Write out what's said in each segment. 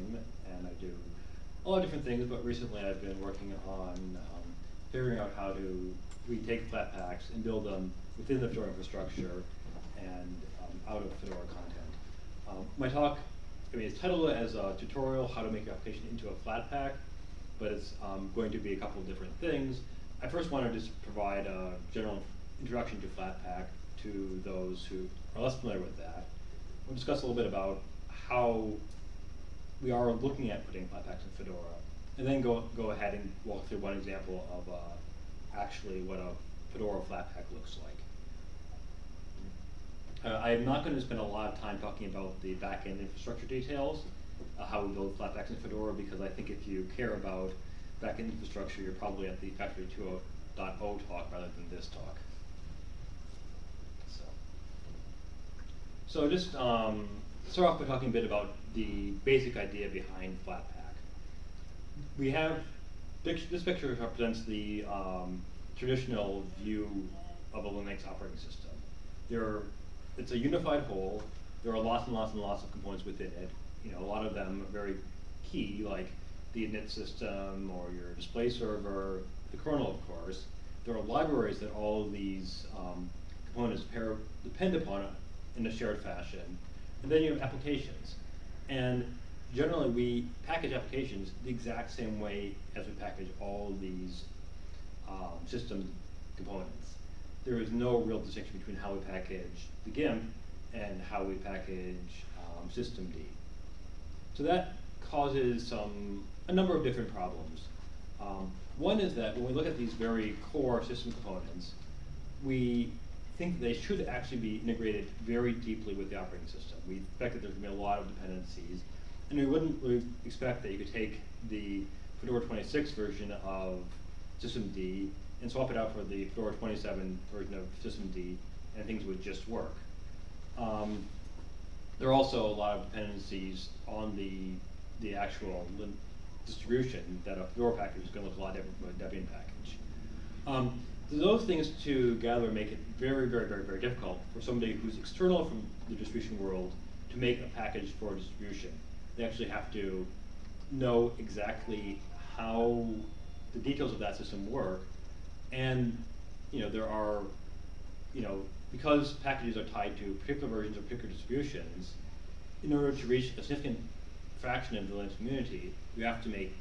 team, and I do a lot of different things, but recently I've been working on um, figuring out how to we take Flatpaks and build them within the Fedora infrastructure and um, out of Fedora content. Um, my talk, I mean, it's titled as a tutorial, how to make your application into a Flatpak, but it's um, going to be a couple of different things. I first want to just provide a general introduction to Flatpak to those who are less familiar with that. We'll discuss a little bit about how we are looking at putting Flatpaks in Fedora, and then go, go ahead and walk through one example of uh, actually what a Fedora Flatpak looks like. Uh, I am not going to spend a lot of time talking about the back-end infrastructure details, uh, how we build Flatpaks in Fedora, because I think if you care about back-end infrastructure, you're probably at the Factory 2.0 talk rather than this talk. So, so just um, start off by talking a bit about the basic idea behind Flatpak. We have, this picture represents the um, traditional view of a Linux operating system. There are, it's a unified whole. There are lots and lots and lots of components within it. You know, a lot of them are very key, like the init system or your display server, the kernel, of course. There are libraries that all of these um, components depend upon in a shared fashion. And then you have applications. And generally, we package applications the exact same way as we package all these um, system components. There is no real distinction between how we package the GIMP and how we package um, systemd. So that causes some a number of different problems. Um, one is that when we look at these very core system components, we think they should actually be integrated very deeply with the operating system. We expect that there's going to be a lot of dependencies, and we wouldn't really expect that you could take the Fedora 26 version of systemd and swap it out for the Fedora 27 version of systemd, and things would just work. Um, there are also a lot of dependencies on the the actual distribution that a Fedora package is going to look a lot different from a Debian package. Um, those things together make it very, very, very, very difficult for somebody who's external from the distribution world to make a package for distribution. They actually have to know exactly how the details of that system work, and you know there are, you know, because packages are tied to particular versions of particular distributions, in order to reach a significant fraction of the Linux community, you have to make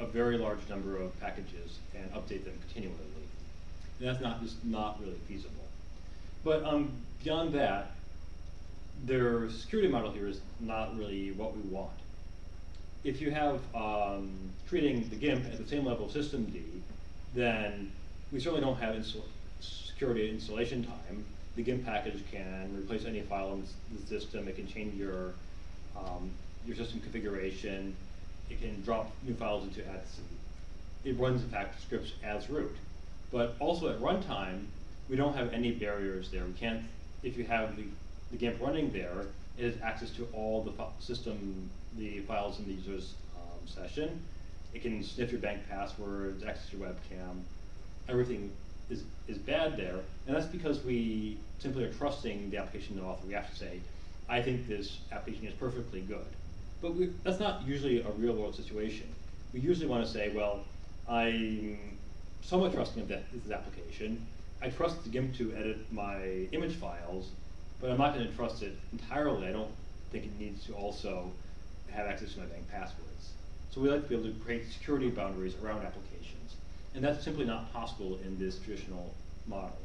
a very large number of packages and update them continually. That's not just not really feasible. But um, beyond that, their security model here is not really what we want. If you have um, treating the GIMP at the same level of systemd, then we certainly don't have security installation time. The GIMP package can replace any file in the system. It can change your um, your system configuration. It can drop new files into etc. It runs, in fact, scripts as root. But also at runtime, we don't have any barriers there. We can't, if you have the, the GIMP running there, it has access to all the system, the files in the user's um, session. It can sniff your bank passwords, access your webcam. Everything is, is bad there. And that's because we simply are trusting the application author. We have to say, I think this application is perfectly good. But we, that's not usually a real world situation. We usually want to say, well, I'm somewhat trusting of that, this application. I trust the GIMP to edit my image files, but I'm not going to trust it entirely. I don't think it needs to also have access to my bank passwords. So we like to be able to create security boundaries around applications. And that's simply not possible in this traditional model.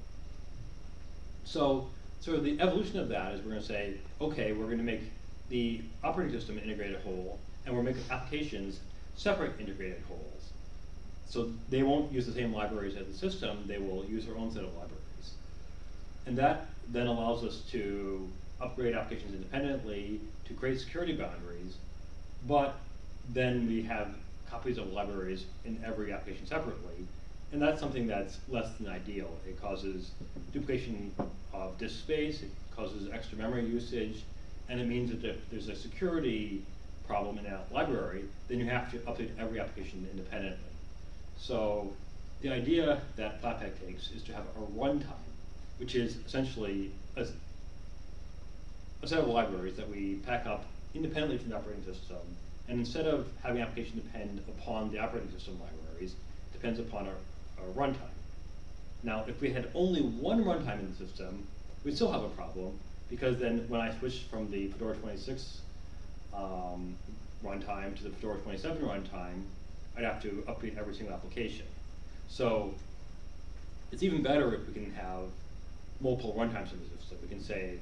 So, sort of the evolution of that is we're going to say, okay, we're going to make the operating system an integrated whole, and we're making applications separate integrated wholes. So they won't use the same libraries as the system, they will use their own set of libraries. And that then allows us to upgrade applications independently, to create security boundaries, but then we have copies of libraries in every application separately, and that's something that's less than ideal. It causes duplication of disk space, it causes extra memory usage, and it means that if there's a security problem in a library, then you have to update every application independently. So the idea that Flatpak takes is to have a runtime, which is essentially a, a set of libraries that we pack up independently from the operating system And instead of having application depend upon the operating system libraries, it depends upon our, our runtime. Now, if we had only one runtime in the system, we'd still have a problem, because then when I switch from the Fedora 26 um, runtime to the Fedora 27 runtime, I'd have to update every single application. So it's even better if we can have multiple runtimes in the system. We can say,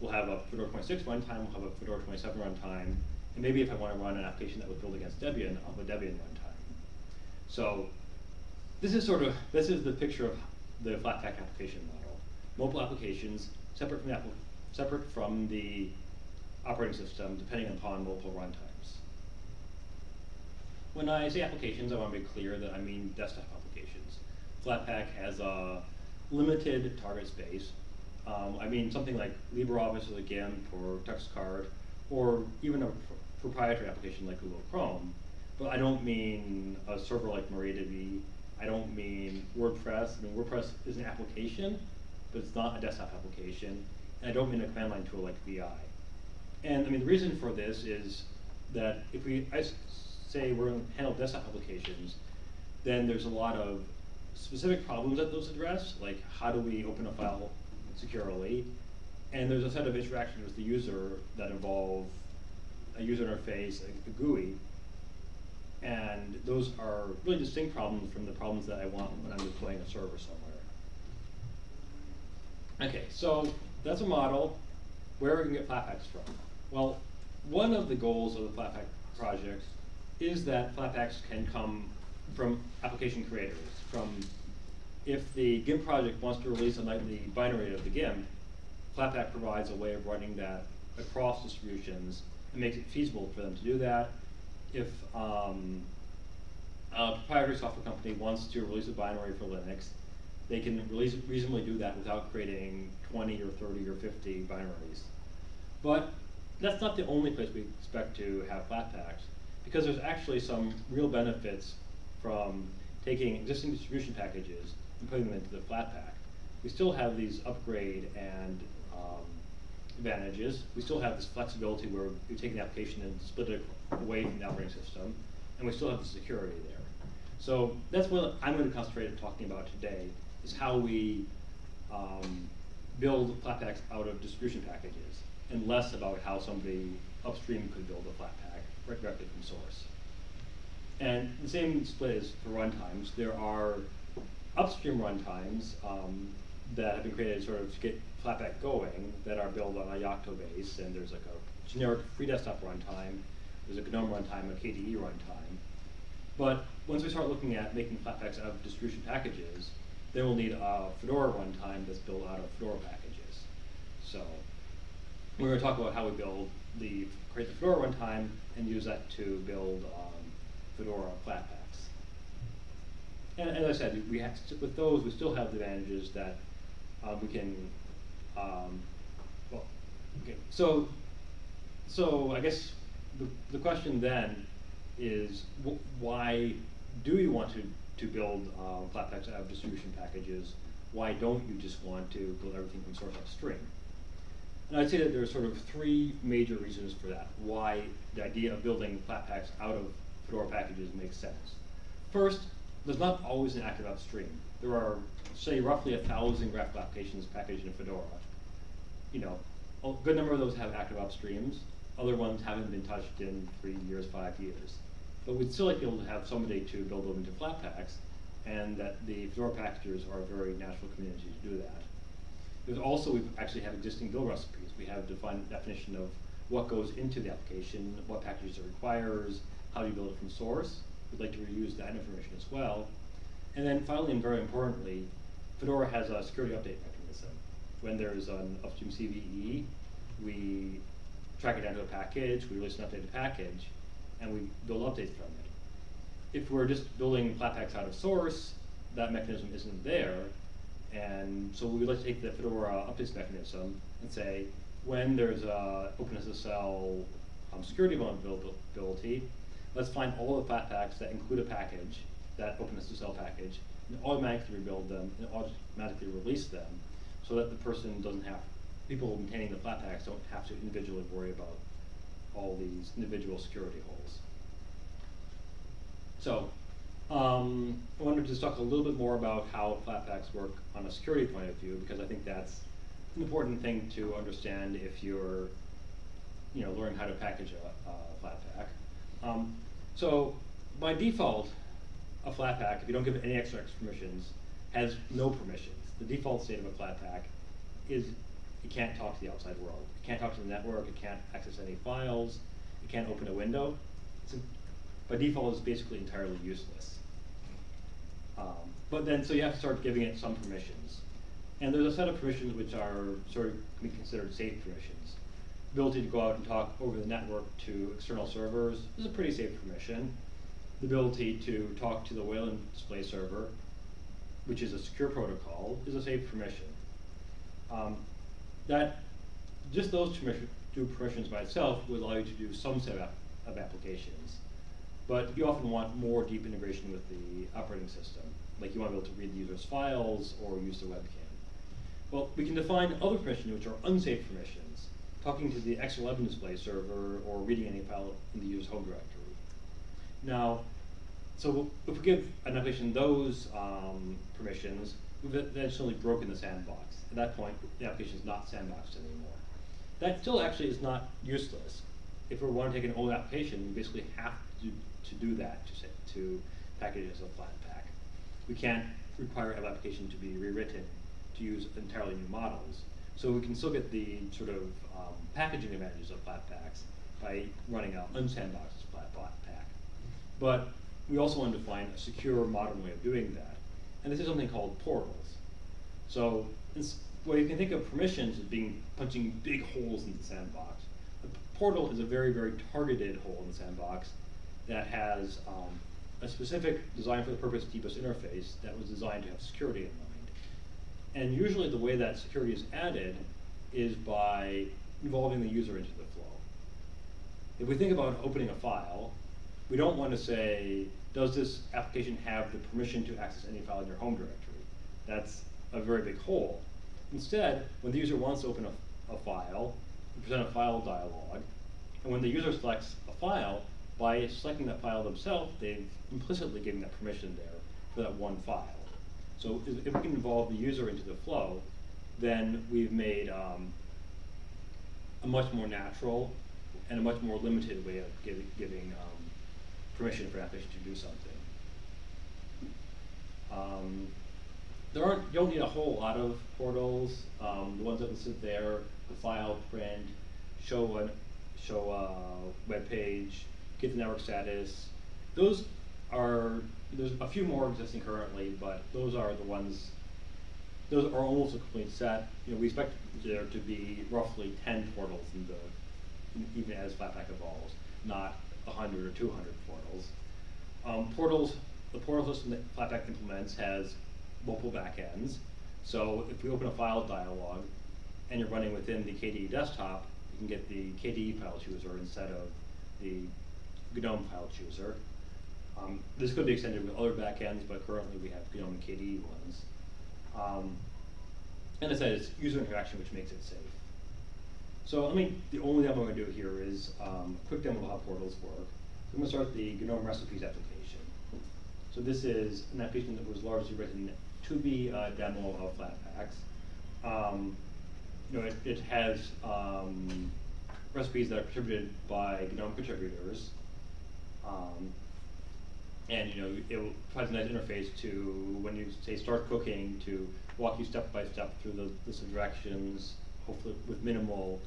we'll have a Fedora 26 runtime, we'll have a Fedora 27 runtime, and maybe if I want to run an application that was built against Debian, I'll have a Debian runtime. So this is sort of, this is the picture of the Flatpak application model. Mobile applications separate from the, separate from the operating system depending upon multiple runtimes. When I say applications, I want to be clear that I mean desktop applications. Flatpak has a limited target space. Um, I mean something like LibreOffice or GIMP or TextCard, or even a pr proprietary application like Google Chrome. But I don't mean a server like MariaDB. I don't mean WordPress. I mean WordPress is an application, but it's not a desktop application. And I don't mean a command line tool like VI. And I mean the reason for this is that if we I say we're going to handle desktop applications, then there's a lot of specific problems that those address, like how do we open a file securely, and there's a set of interactions with the user that involve a user interface, a, GUI, and those are really distinct problems from the problems that I want when I'm deploying a server somewhere. Okay, so that's a model. Where are we can get Flatpaks from? Well, one of the goals of the Flatpak project is that Flatpaks can come from application creators, from if the GIMP project wants to release a nightly binary of the GIMP, Flatpak provides a way of running that across distributions and makes it feasible for them to do that. If um, a proprietary software company wants to release a binary for Linux, they can release, reasonably do that without creating 20 or 30 or 50 binaries. But that's not the only place we expect to have Flatpaks, because there's actually some real benefits from taking existing distribution packages and putting them into the Flatpak. We still have these upgrade and um, advantages. We still have this flexibility where we take an application and split it away from the operating system, and we still have the security there. So that's what I'm going to concentrate on talking about today, is how we um, build Flatpaks out of distribution packages, and less about how somebody upstream could build a Flatpak right directly from source. And the same split is for runtimes. There are upstream runtimes um, that have been created sort of to get Flatpak going that are built on a Yocto base, and there's like a generic free desktop runtime, there's a GNOME runtime, a KDE runtime. But once we start looking at making Flatpaks out of distribution packages, then we'll need a Fedora runtime that's built out of Fedora packages. So we're going to talk about how we build the create the Fedora runtime and use that to build um, Fedora Flatpaks. And as I said, we have to, with those, we still have the advantages that uh, we can, um, well, okay. So, so I guess the, the question then is wh why do you want to, to build um, Flatpaks out of distribution packages? Why don't you just want to build everything from source upstream? And I'd say that there are sort of three major reasons for that, why the idea of building Flatpaks out of Fedora packages makes sense. First, there's not always an active upstream. There are, say, roughly a thousand graphical applications packaged in Fedora. You know, a good number of those have active upstreams. Other ones haven't been touched in three years, five years. But we'd still like to be able to have somebody to build them into Flatpaks, and that the Fedora packagers are a very natural community to do that. There's also, we actually have existing build recipes. We have defined definition of what goes into the application, what packages it requires, how do you build it from source. We'd like to reuse that information as well. And then finally, and very importantly, Fedora has a security update mechanism. When there's an upstream CVE, we track it down to a package, we release an updated package, and we build updates from it. If we're just building Flatpaks out of source, that mechanism isn't there, and so we would like to take the Fedora updates mechanism and say, when there's a OpenSSL um, security vulnerability, let's find all the Flatpaks that include a package, that OpenSSL package, and automatically rebuild them and automatically release them so that the person doesn't have, people maintaining the Flatpaks don't have to individually worry about all these individual security holes. So, um, I wanted to talk a little bit more about how Flatpaks work on a security point of view, because I think that's an important thing to understand if you're, you know, learning how to package a, a Flatpak. Um, so, by default, a Flatpak, if you don't give it any extra permissions, has no permissions. The default state of a Flatpak is it can't talk to the outside world. It can't talk to the network, it can't access any files, it can't open a window. It's by default, it's basically entirely useless. Um, but then, so you have to start giving it some permissions. And there's a set of permissions which are sort of can be considered safe permissions. Ability to go out and talk over the network to external servers is a pretty safe permission. The ability to talk to the Wayland display server, which is a secure protocol, is a safe permission. Um, that just those two permissions by itself would allow you to do some set of applications. But you often want more deep integration with the operating system. Like you want to be able to read the user's files or use their webcam. Well, we can define other permissions which are unsafe permissions, talking to the X11 display server or reading any file in the user's home directory. Now, so if we give an application those um, permissions, we've eventually broken the sandbox. At that point, the application is not sandboxed anymore. That still actually is not useless. If we want to take an old application, we basically have to to do that to, to package it as a flat pack. We can't require an application to be rewritten to use entirely new models. So we can still get the sort of um, packaging advantages of Flatpaks by running an unsandboxed Flatpak. But we also want to find a secure modern way of doing that. And this is something called portals. So well, you can think of permissions as being punching big holes in the sandbox. A portal is a very, very targeted hole in the sandbox that has um, a specific design for the purpose DBus interface that was designed to have security in mind. And usually the way that security is added is by involving the user into the flow. If we think about opening a file, we don't want to say, does this application have the permission to access any file in your home directory? That's a very big hole. Instead, when the user wants to open a, a file, we present a file dialog, and when the user selects a file, by selecting that file themselves, they've implicitly given that permission there for that one file. So if we can involve the user into the flow, then we've made um, a much more natural and a much more limited way of giving, giving um, permission for an application to do something. Um, there aren't, you don't need a whole lot of portals. Um, the ones that listed there, the file, print, show a, show a web page, get the network status. Those are, there's a few more existing currently, but those are the ones, those are almost a complete set. You know, we expect there to be roughly 10 portals in the, even as Flatpak evolves, not 100 or 200 portals. Um, portals, the portal system that Flatpak implements has multiple backends. So if we open a file dialog and you're running within the KDE desktop, you can get the KDE file chooser instead of the GNOME file chooser. Um, this could be extended with other backends, but currently we have GNOME KDE ones. Um, and I said, it's user interaction which makes it safe. So let me, the only demo I'm going to do here is um, a quick demo of how portals work. So I'm going to start the GNOME recipes application. So this is an application that was largely written to be a demo of Flatpaks. Um, you know, it, it has um, recipes that are contributed by GNOME contributors. Um, and you know, it provides a nice interface to when you say start cooking to walk you step by step through the list of directions, hopefully with minimal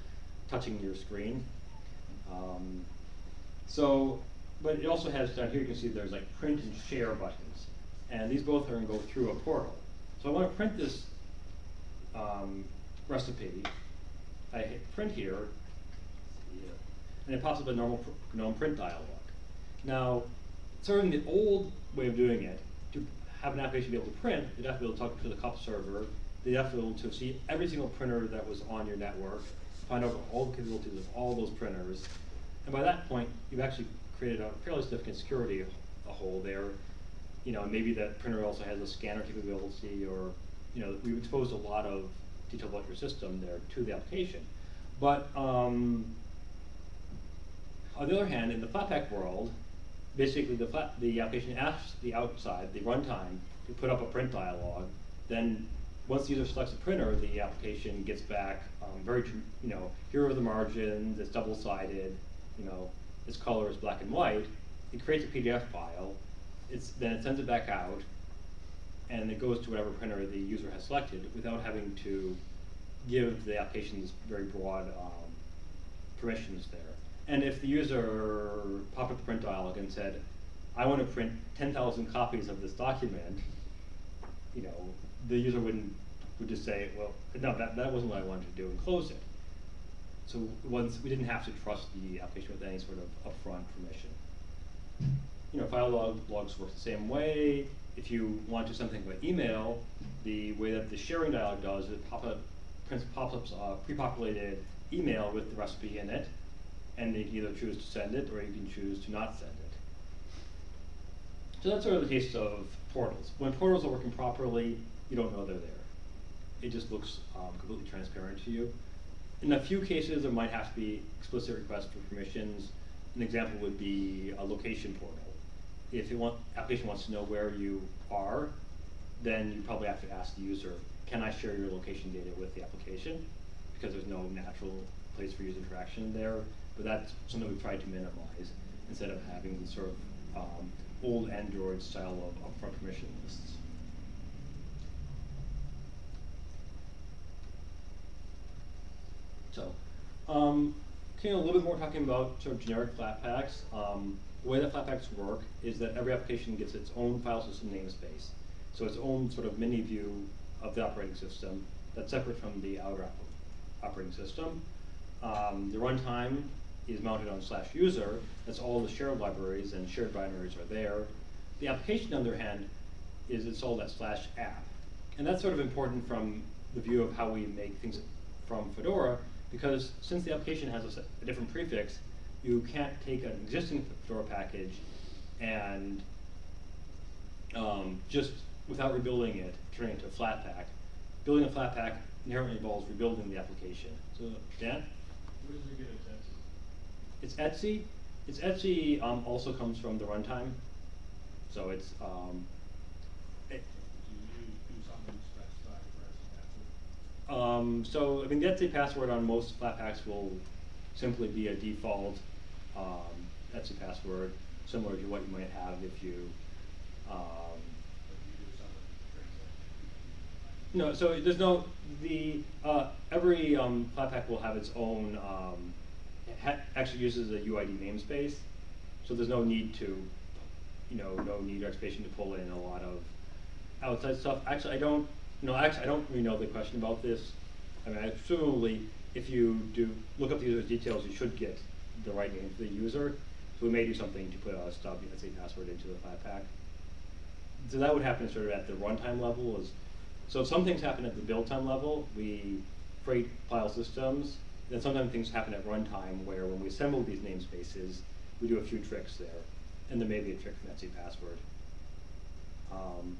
touching your screen. Um, so, but it also has down here you can see there's like print and share buttons, and these both are going to go through a portal. So I want to print this um, recipe. I hit print here, and it pops up a normal GNOME print dialog. Now, of the old way of doing it, to have an application be able to print, you'd have to be able to talk to the CUPS server, you'd have to be able to see every single printer that was on your network, find out all the capabilities of all those printers, and by that point, you've actually created a fairly significant security hole there. You know, maybe that printer also has a scanner capability, or you know, we've exposed a lot of detail about your system there to the application. But um, on the other hand, in the Flatpak world, basically the the application asks the outside, the runtime, to put up a print dialog. Then, once the user selects a printer, the application gets back um, very, you know, here are the margins, it's double-sided, you know, its color is black and white. It creates a PDF file. It's then it sends it back out, and it goes to whatever printer the user has selected without having to give the application very broad um, permissions there. And if the user popped up the print dialog and said, I want to print 10,000 copies of this document, you know, the user wouldn't, would just say, well, no, that, that wasn't what I wanted to do, and close it. So once, we didn't have to trust the application with any sort of upfront permission. You know, file log, logs work the same way. If you want to do something by email, the way that the sharing dialog does, is it pop up, prints pops up a pre-populated email with the recipe in it, and you can either choose to send it or you can choose to not send it. So that's sort of the case of portals. When portals are working properly, you don't know they're there. It just looks um, completely transparent to you. In a few cases, there might have to be explicit requests for permissions. An example would be a location portal. If the want, application wants to know where you are, then you probably have to ask the user, can I share your location data with the application? Because there's no natural place for user interaction there. But that's something we've tried to minimize instead of having the sort of um, old Android style of upfront permission lists. So, um, okay, a little bit more talking about sort of generic Flatpaks. Um, the way that Flatpaks work is that every application gets its own file system namespace. So its own sort of mini view of the operating system that's separate from the outer operating system. Um, the runtime is mounted on slash user. That's all the shared libraries and shared binaries are there. The application, on the other hand, is installed at slash app. And that's sort of important from the view of how we make things from Fedora, because since the application has a, a different prefix, you can't take an existing Fedora package and um, just without rebuilding it, turn it into a Flatpak. Building a Flatpak inherently involves rebuilding the application. So, Dan? Where get? It's etc. It's etc um, also comes from the runtime. So it's um, it, Do you do something specified for etc password? um, so I mean the etc password on most Flatpaks will simply be a default um, etc password, similar to what you might have if you. Um, But you do something transaction? no, so there's no the uh, every um, Flatpak will have its own. Um, actually uses a UID namespace, so there's no need to, you know, no need or expectation to pull in a lot of outside stuff. Actually, I don't. No, actually, I don't really know the question about this. I mean, presumably, if you do look up the user's details, you should get the right name for the user. So we may do something to put a stub, let's say, password into the Flatpak. So that would happen sort of at the runtime level. Is so some things happen at the build time level, we create file systems. Then sometimes things happen at runtime where when we assemble these namespaces, we do a few tricks there. And there may be a trick from etc password. Um,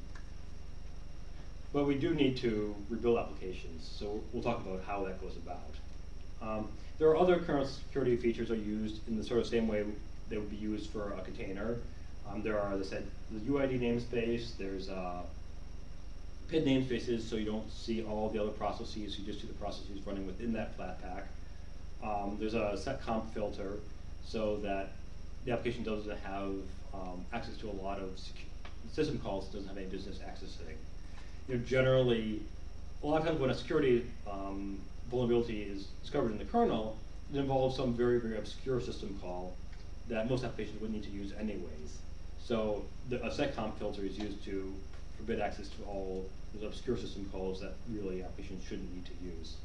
but we do need to rebuild applications, so we'll talk about how that goes about. Um, there are other kernel security features are used in the sort of same way they would be used for a container. Um, there are, as I said, the UID namespace, there's uh, PID namespaces, so you don't see all the other processes, you just see the processes running within that Flatpak. Um, there's a seccomp filter, so that the application doesn't have um, access to a lot of system calls, doesn't have any business accessing. You know, generally, a lot of times when a security um, vulnerability is discovered in the kernel, it involves some very, very obscure system call that most applications would need to use anyways. So the, a seccomp filter is used to forbid access to all those obscure system calls that really applications shouldn't need to use.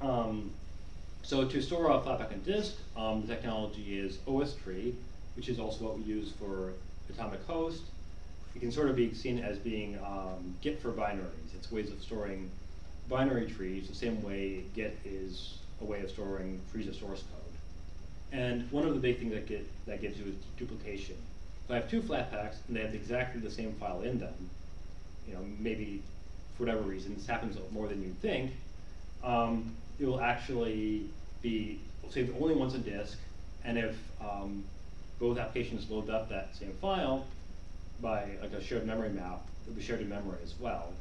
Um, so to store a Flatpak on disk, um, the technology is OSTree, which is also what we use for Atomic Host. It can sort of be seen as being um, Git for binaries. It's ways of storing binary trees the same way Git is a way of storing trees of source code. And one of the big things that Git that gives you is duplication. If I have two Flatpaks and they have exactly the same file in them, you know, maybe for whatever reason, this happens more than you'd think, um, it will actually be saved only once a disk, and if um, both applications load up that same file by like a shared memory map, it'll be shared in memory as well.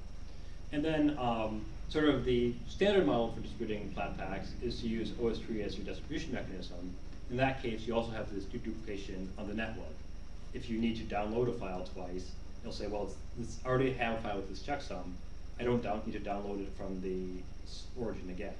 And then um, sort of the standard model for distributing Flatpaks is to use OSTree as your distribution mechanism. In that case, you also have this duplication on the network. If you need to download a file twice, you'll say, well, it's, it's already have a file with this checksum. I don't down, need to download it from the origin again.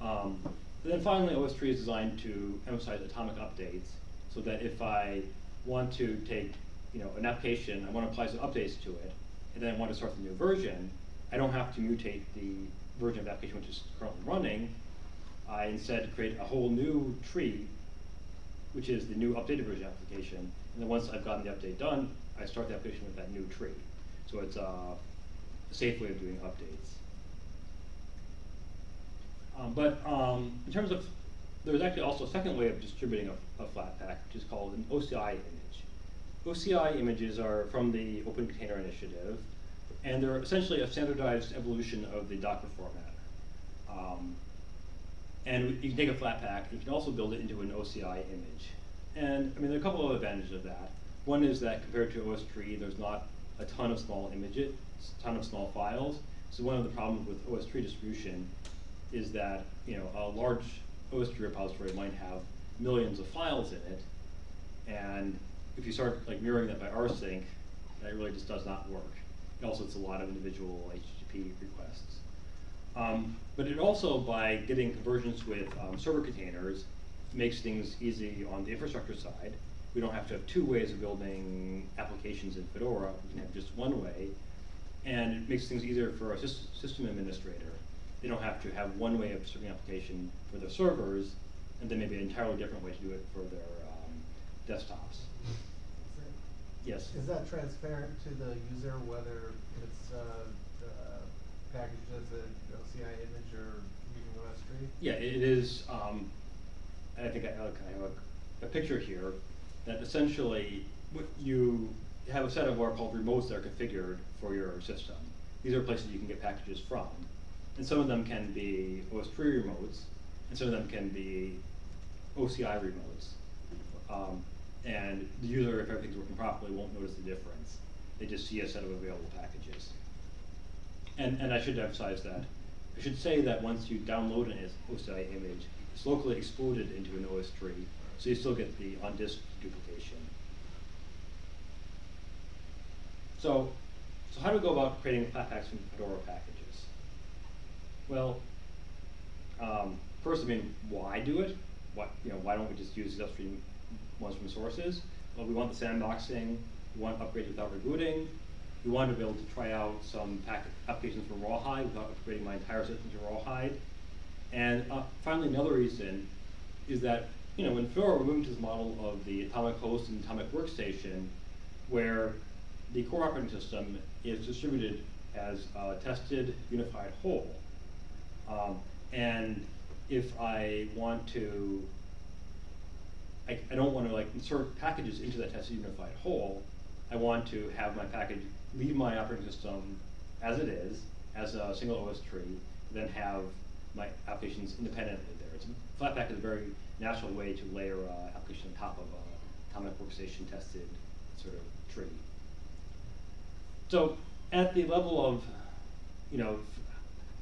Um, and then finally, OSTree is designed to emphasize atomic updates, so that if I want to take, you know, an application, I want to apply some updates to it, and then I want to start the new version, I don't have to mutate the version of the application which is currently running. I instead create a whole new tree, which is the new updated version application, and then once I've gotten the update done, I start the application with that new tree. So it's uh, a safe way of doing updates. Um, but um, in terms of, there's actually also a second way of distributing a, a Flatpak, which is called an OCI image. OCI images are from the Open Container Initiative, and they're essentially a standardized evolution of the Docker format. Um, and you can take a Flatpak, you can also build it into an OCI image. And I mean, there are a couple of advantages of that. One is that compared to OSTree, there's not a ton of small images, a ton of small files. So one of the problems with OSTree distribution is that you know a large OSTree repository might have millions of files in it, and if you start like mirroring that by rsync, that really just does not work. It also it's a lot of individual HTTP requests. Um, but it also, by getting conversions with um, server containers, makes things easy on the infrastructure side. We don't have to have two ways of building applications in Fedora. We can have just one way. And it makes things easier for a system administrator. They don't have to have one way of serving application for their servers, and then maybe an entirely different way to do it for their um, desktops. Yes? Is that transparent to the user whether it's uh, packaged as an OCI image or using OSTree? Yeah, it is, um, I think I, I have a, a picture here that essentially, what you have a set of what are called remotes that are configured for your system. These are places you can get packages from. And some of them can be OSTree remotes, and some of them can be OCI remotes. Um, and the user, if everything's working properly, won't notice the difference. They just see a set of available packages. And, and I should emphasize that. I should say that once you download an OCI image, it's locally exported into an OSTree, so you still get the on-disk duplication. So, so how do we go about creating Flatpaks from Fedora packages? Well, um, first, I mean, why do it? What, you know, why don't we just use upstream ones from sources? Well, we want the sandboxing, we want upgrades without rebooting, we want to be able to try out some pack applications from Rawhide without upgrading my entire system to Rawhide. And uh, finally, another reason is that, you know, in Fedora, we're moving to this model of the atomic host and atomic workstation, where the core operating system is distributed as a tested unified whole. Um, and if I want to, I, I don't want to like insert packages into that test unified whole. I want to have my package leave my operating system as it is, as a single OSTree, then have my applications independently there. It's, Flatpak is a very natural way to layer uh, application on top of a atomic workstation tested sort of tree. So at the level of, you know,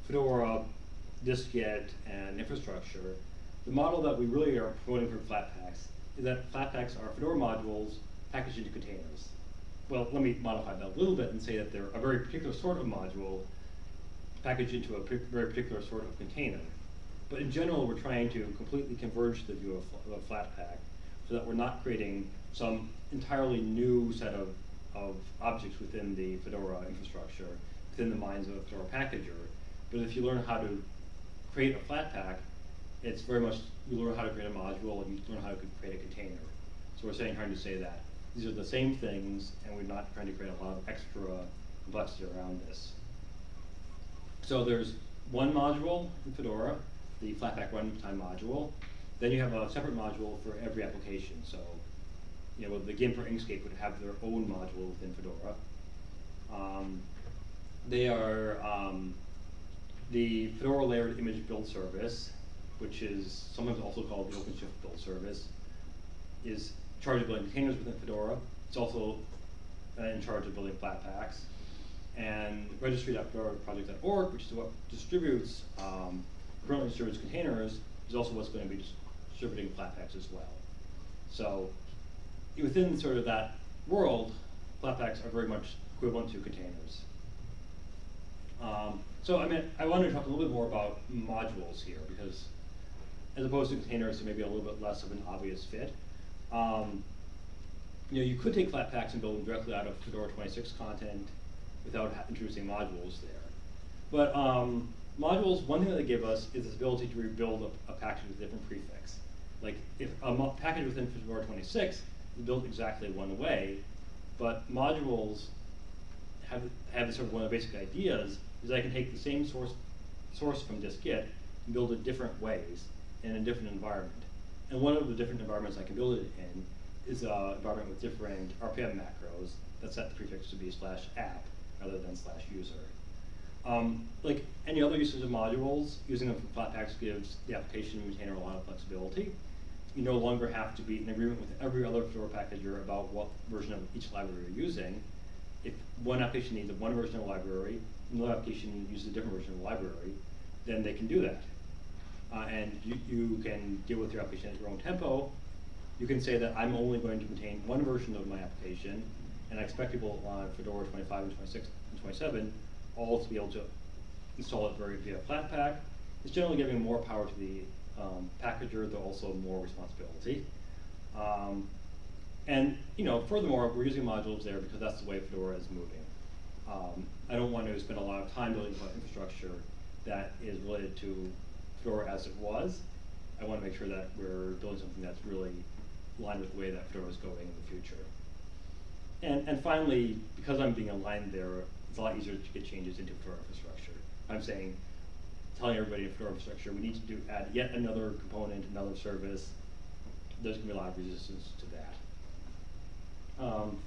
Fedora, dist-git, and infrastructure, the model that we really are promoting for Flatpaks is that Flatpaks are Fedora modules packaged into containers. Well, let me modify that a little bit and say that they're a very particular sort of module packaged into a very particular sort of container. But in general, we're trying to completely converge the view of, of Flatpak so that we're not creating some entirely new set of, of objects within the Fedora infrastructure, within the minds of a Fedora packager. But if you learn how to create a Flatpak, it's very much, you learn how to create a module and you learn how to create a container. So we're saying, trying to say that these are the same things and we're not trying to create a lot of extra complexity around this. So there's one module in Fedora, the Flatpak runtime module. Then you have a separate module for every application. So, you know, the GIMP or Inkscape would have their own module within Fedora. Um, they are um, the Fedora layered image build service, which is sometimes also called the OpenShift build service, is charge of building containers within Fedora. It's also uh, in charge of building Flatpaks. And registry.fedoraproject.org, which is what distributes, um, currently distributes containers, is also what's going to be dis- distributing Flatpaks as well. So within sort of that world, Flatpaks are very much equivalent to containers. Um, so I mean, I wanted to talk a little bit more about modules here because as opposed to containers, they may be a little bit less of an obvious fit. Um, you know, you could take Flatpaks and build them directly out of Fedora 26 content without introducing modules there. But um, modules, one thing that they give us is this ability to rebuild a, a package with a different prefix. Like if a package within Fedora 26 is built exactly one way, but modules have, have sort of one of the basic ideas is I can take the same source, source from dist-git and build it different ways in a different environment. And one of the different environments I can build it in is an environment with different RPM macros that set the prefix to be slash app rather than slash user. Um, like any other uses of modules, using them for Flatpaks gives the application maintainer a lot of flexibility. You no longer have to be in agreement with every other Fedora packager about what version of each library you're using. If one application needs one version of the library, another application uses a different version of the library, then they can do that. Uh, and you, you can deal with your application at your own tempo. You can say that I'm only going to maintain one version of my application, and I expect people on Fedora 25 and 26 and 27 all to be able to install it very via Flatpak. It's generally giving more power to the um, packager, though also more responsibility. Um, and you know, furthermore, we're using modules there because that's the way Fedora is moving. Um, I don't want to spend a lot of time building infrastructure that is related to Fedora as it was. I want to make sure that we're building something that's really aligned with the way that Fedora is going in the future. And, and finally, because I'm being aligned there, it's a lot easier to get changes into Fedora infrastructure. I'm saying, telling everybody in Fedora infrastructure, we need to do add yet another component, another service. There's going to be a lot of resistance to that. Um,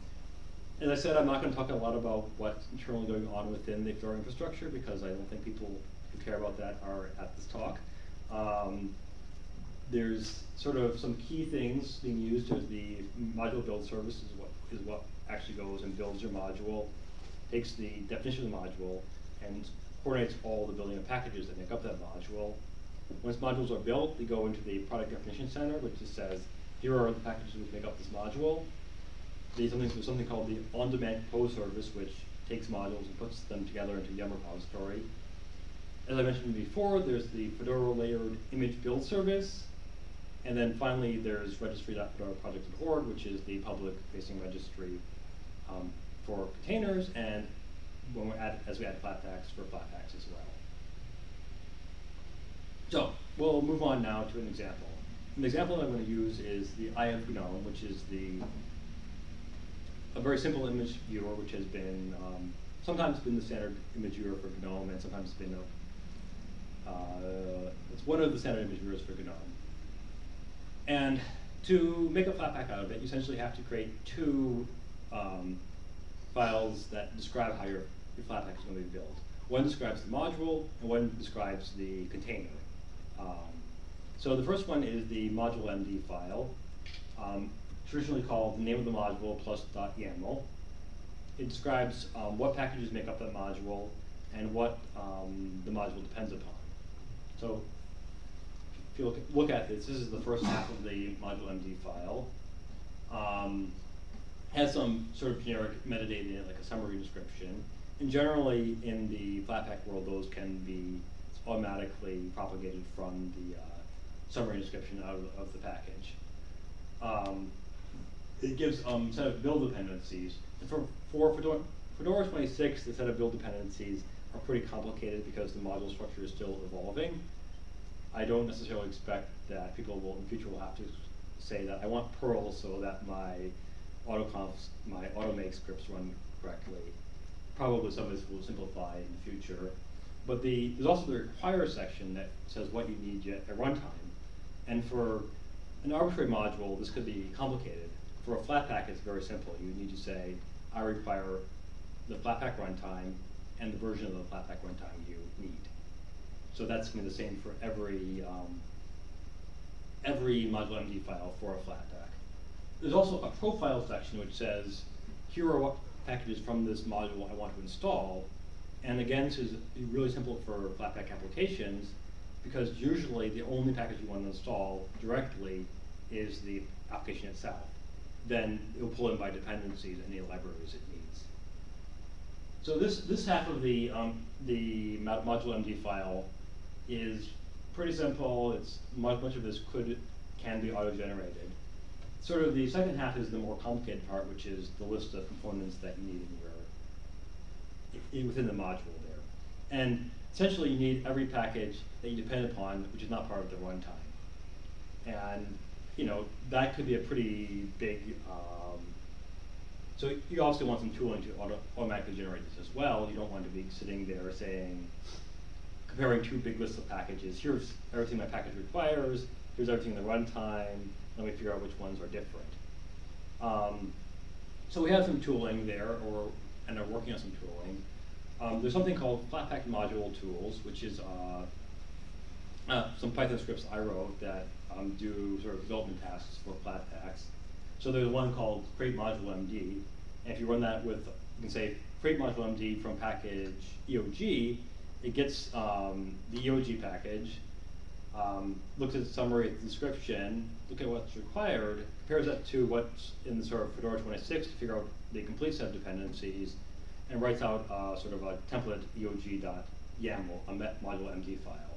as I said, I'm not going to talk a lot about what's internally going on within the Fedora infrastructure because I don't think people who care about that are at this talk. Um, there's sort of some key things being used as the module build service is what is what actually goes and builds your module, takes the definition of the module, and coordinates all the building of packages that make up that module. Once modules are built, they go into the product definition center, which just says, here are the packages that make up this module. There's something, something called the on-demand compose service, which takes modules and puts them together into a Yum repository. As I mentioned before, there's the Fedora layered image build service. And then finally, there's registry.fedoraproject.org, which is the public-facing registry um, for containers, and when we add, as we add Flatpaks for Flatpaks as well. So we'll move on now to an example. An example I'm going to use is the Eye of GNOME, which is the a very simple image viewer, which has been um, sometimes been the standard image viewer for GNOME, and sometimes been a, uh, it's one of the standard image viewers for GNOME. And to make a Flatpak out of it, you essentially have to create two um, files that describe how your, your Flatpak is going to be built. One describes the module, and one describes the container. Um, so the first one is the modulemd file, um, traditionally called the name of the module plus .yaml. It describes um, what packages make up that module and what um, the module depends upon. So if you look at, look at this, this is the first half of the modulemd file. Um, has some sort of generic metadata in it, like a summary description. And generally, in the Flatpak world, those can be automatically propagated from the uh, summary description of, of the package. Um, it gives um, set of build dependencies. And for, for Fedora, Fedora 26, the set of build dependencies are pretty complicated because the module structure is still evolving. I don't necessarily expect that people will in the future will have to say that I want Perl so that my autoconfs, my automake scripts run correctly. Probably some of this will simplify in the future. But the, there's also the require section that says what you need at runtime. And for an arbitrary module, this could be complicated. For a Flatpak, it's very simple. You need to say, I require the Flatpak runtime and the version of the Flatpak runtime you need. So that's going to be the same for every um, every modulemd file for a Flatpak. there's also a profile section which says, here are what packages from this module I want to install. And again, this is really simple for Flatpak applications because usually the only package you want to install directly is the application itself. Then it'll pull in by dependencies any libraries it needs. So this, this half of the, um, the modulemd file is pretty simple. It's much, much of this could, can be auto-generated. Sort of the second half is the more complicated part, which is the list of components that you need in your, i- within the module there. And essentially you need every package that you depend upon, which is not part of the runtime. And, you know, that could be a pretty big, um, so you obviously want some tooling to auto automatically generate this as well. You don't want to be sitting there saying, comparing two big lists of packages. Here's everything my package requires. Here's everything in the runtime. Let me figure out which ones are different. Um, so we have some tooling there, or and are working on some tooling. Um, there's something called Flatpak module tools, which is uh, uh, some Python scripts I wrote that um, do sort of development tasks for Flatpaks. So there's one called create modulemd, and if you run that with, you can say create module MD from package EOG, it gets um, the EOG package, um, looks at the summary, description, look at what's required, compares that to what's in the sort of Fedora 26 to figure out the complete set of dependencies, and writes out uh, sort of a template eog.yaml, a modulemd file.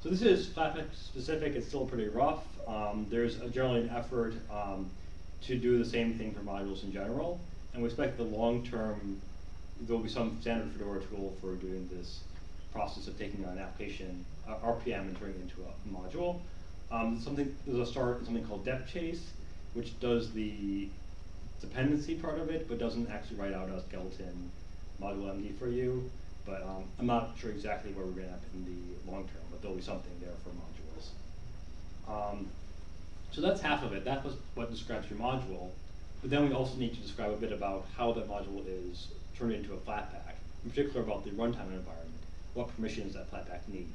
So this is Flatpak specific, it's still pretty rough. Um, there's generally an effort um, to do the same thing for modules in general, and we expect the long term, there'll be some standard Fedora tool for doing this process of taking an application, uh, RPM, and turning it into a module. Um, something, there's a start, something called depchase, which does the dependency part of it, but doesn't actually write out a skeleton modulemd for you. But um, I'm not sure exactly where we're going to end up in the long term, but there'll be something there for modules. Um, so that's half of it. That was what describes your module. But then we also need to describe a bit about how that module is turned into a Flatpak, in particular about the runtime environment, what permissions that Flatpak needs.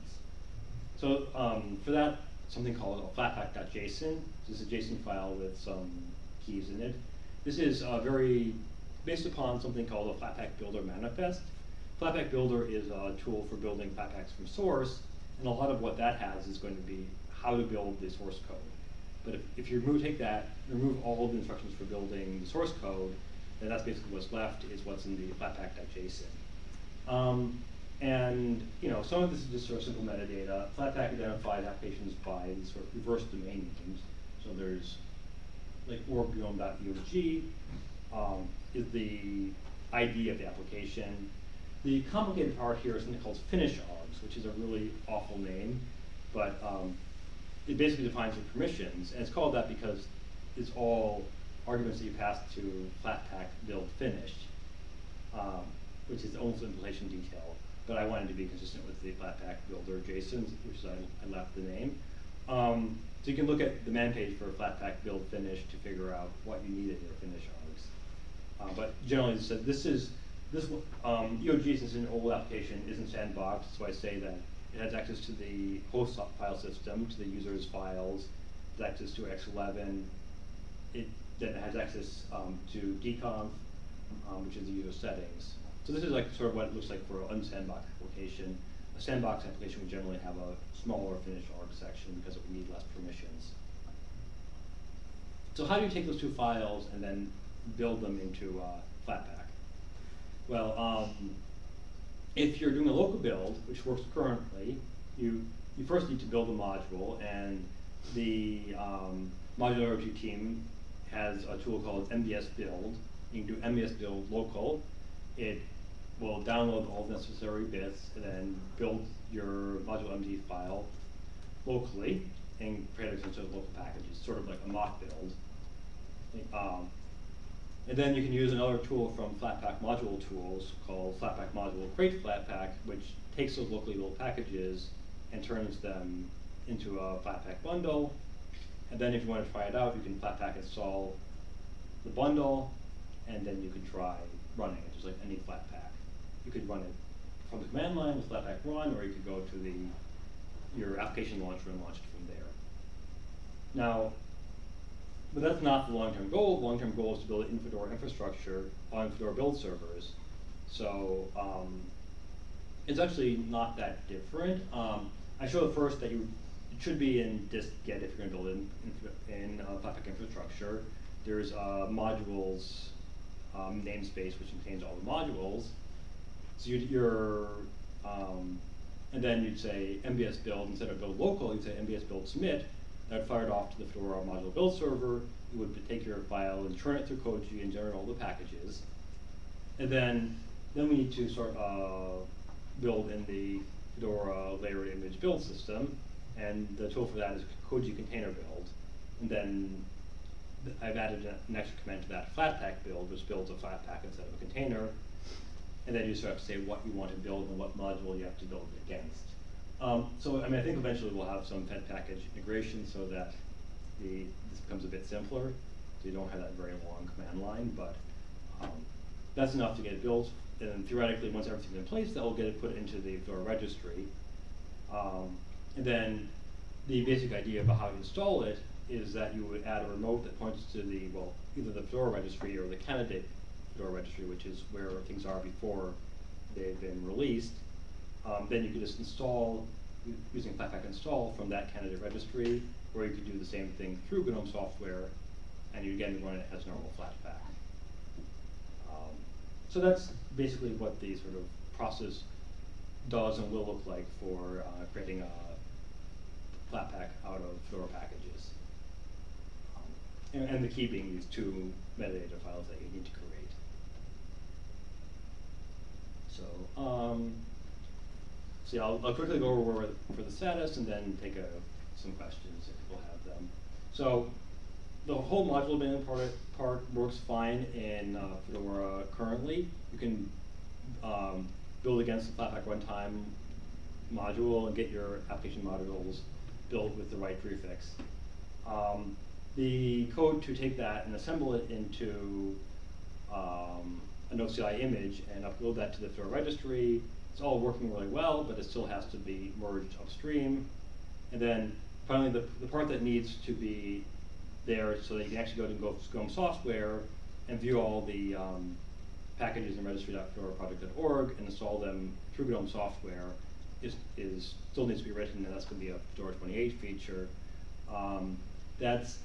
So um, for that, something called a flatpak.json. This is a JSON file with some keys in it. This is uh, very based upon something called a Flatpak Builder manifest. Flatpak Builder is a tool for building Flatpaks from source, and a lot of what that has is going to be how to build the source code. But if, if you remove, take that, remove all of the instructions for building the source code, then that's basically what's left is what's in the flatpak.json. Um, and you know, some of this is just sort of simple metadata. Flatpak identifies applications by these sort of reverse domain names. So there's like org.gnome.eog um, is the ID of the application. The complicated part here is something called finish args, which is a really awful name, but um, it basically defines your permissions, and it's called that because it's all arguments that you pass to Flatpak build finish, um, which is almost implementation detail. But I wanted to be consistent with the Flatpak builder JSON, which is I, I left the name. Um, so you can look at the man page for Flatpak build finish to figure out what you need in your finish args. Uh, but generally, said, this is this um, it's an old application, isn't sandboxed, so I say that it has access to the host file system, to the user's files, has access to X11, it then has access um, to dconf, um, which is the user settings. So this is like sort of what it looks like for an unsandboxed application. A sandbox application would generally have a smaller finished arg section because it would need less permissions. So how do you take those two files and then build them into uh, Flatpak? Well, um, if you're doing a local build, which works currently, you, you first need to build a module, and the um, modularity team has a tool called MBS build. You can do MBS build local. It will download all the necessary bits and then build your modulemd file locally and create a bunch of local packages, sort of like a mock build. Um, and then you can use another tool from Flatpak module tools called Flatpak module create Flatpak, which takes those locally built packages and turns them into a Flatpak bundle. And then if you want to try it out, you can Flatpak install the bundle, and then you can try running it, just like any Flatpak. You could run it from the command line with Flatpak run, or you could go to the your application launcher and launch it from there. Now, but that's not the long-term goal. The long-term goal is to build an in Fedora infrastructure on in Fedora build servers. So, um, it's actually not that different. Um, I showed first that you, it should be in dist-git if you're gonna build in, in, in uh, infrastructure. There's, uh, modules, um, namespace, which contains all the modules. So you're, um, and then you'd say MBS build, instead of build local, you'd say MBS build submit. That would fire it off to the Fedora module build server. It would take your file and churn it through Koji and generate all the packages. And then, then we need to sort uh, build in the Fedora layered image build system. And the tool for that is Koji container build. And then th- I've added an extra command to that Flatpak build, which builds a Flatpak instead of a container. And then you sort of say what you want to build and what module you have to build it against. Um, so, I mean, I think eventually we'll have some fedpkg integration so that the, this becomes a bit simpler. So you don't have that very long command line, but, um, that's enough to get it built. And then theoretically, once everything's in place, that will get it put into the Fedora registry. Um, and then the basic idea about how to install it is that you would add a remote that points to the, well, either the Fedora registry or the candidate Fedora registry, which is where things are before they've been released. Um, then you could just install, using Flatpak install from that candidate registry, or you could do the same thing through GNOME software, and you again run it as normal Flatpak. Um, so that's basically what the sort of process does and will look like for uh, creating a Flatpak out of Fedora packages. Um, and, and the key being these two metadata files that you need to create. So, um, so yeah, I'll, I'll quickly go over for the status and then take a, some questions if people have them. So, the whole module abandonment part, part works fine in uh, Fedora currently. You can um, build against the Flatpak runtime module and get your application modules built with the right prefix. Um, the code to take that and assemble it into um, an OCI image and upload that to the Fedora registry. It's all working really well, but it still has to be merged upstream. And then finally, the, the part that needs to be there so that you can actually go to Go- GNOME software and view all the um, packages in registry.fedoraproject.org and install them through GNOME software is, is still needs to be written, and that's going to be a Fedora 28 feature. Um, that's